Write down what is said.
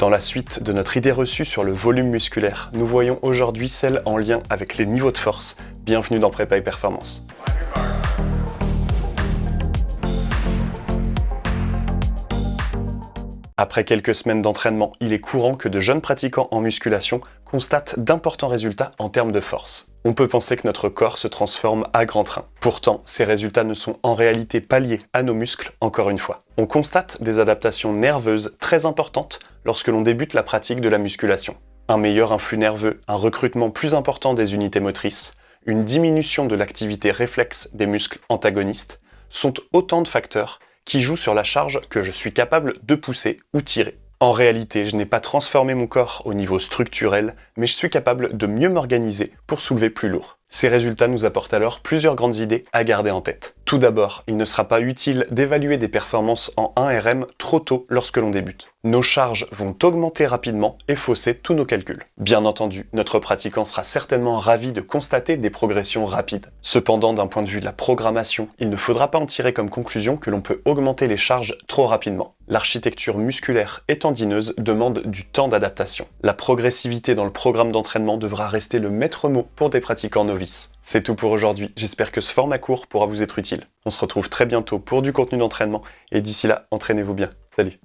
Dans la suite de notre idée reçue sur le volume musculaire, nous voyons aujourd'hui celle en lien avec les niveaux de force. Bienvenue dans Prépa et Performance. Après quelques semaines d'entraînement, il est courant que de jeunes pratiquants en musculation constatent d'importants résultats en termes de force. On peut penser que notre corps se transforme à grand train. Pourtant, ces résultats ne sont en réalité pas liés à nos muscles, encore une fois. On constate des adaptations nerveuses très importantes lorsque l'on débute la pratique de la musculation. Un meilleur influx nerveux, un recrutement plus important des unités motrices, une diminution de l'activité réflexe des muscles antagonistes, sont autant de facteurs qui joue sur la charge que je suis capable de pousser ou tirer. En réalité, je n'ai pas transformé mon corps au niveau structurel, mais je suis capable de mieux m'organiser pour soulever plus lourd. Ces résultats nous apportent alors plusieurs grandes idées à garder en tête. Tout d'abord, il ne sera pas utile d'évaluer des performances en 1RM trop tôt lorsque l'on débute. Nos charges vont augmenter rapidement et fausser tous nos calculs. Bien entendu, notre pratiquant sera certainement ravi de constater des progressions rapides. Cependant, d'un point de vue de la programmation, il ne faudra pas en tirer comme conclusion que l'on peut augmenter les charges trop rapidement. L'architecture musculaire et tendineuse demande du temps d'adaptation. La progressivité dans le programme d'entraînement devra rester le maître mot pour des pratiquants novices c'est tout pour aujourd'hui, j'espère que ce format court pourra vous être utile. On se retrouve très bientôt pour du contenu d'entraînement, et d'ici là, entraînez-vous bien. Salut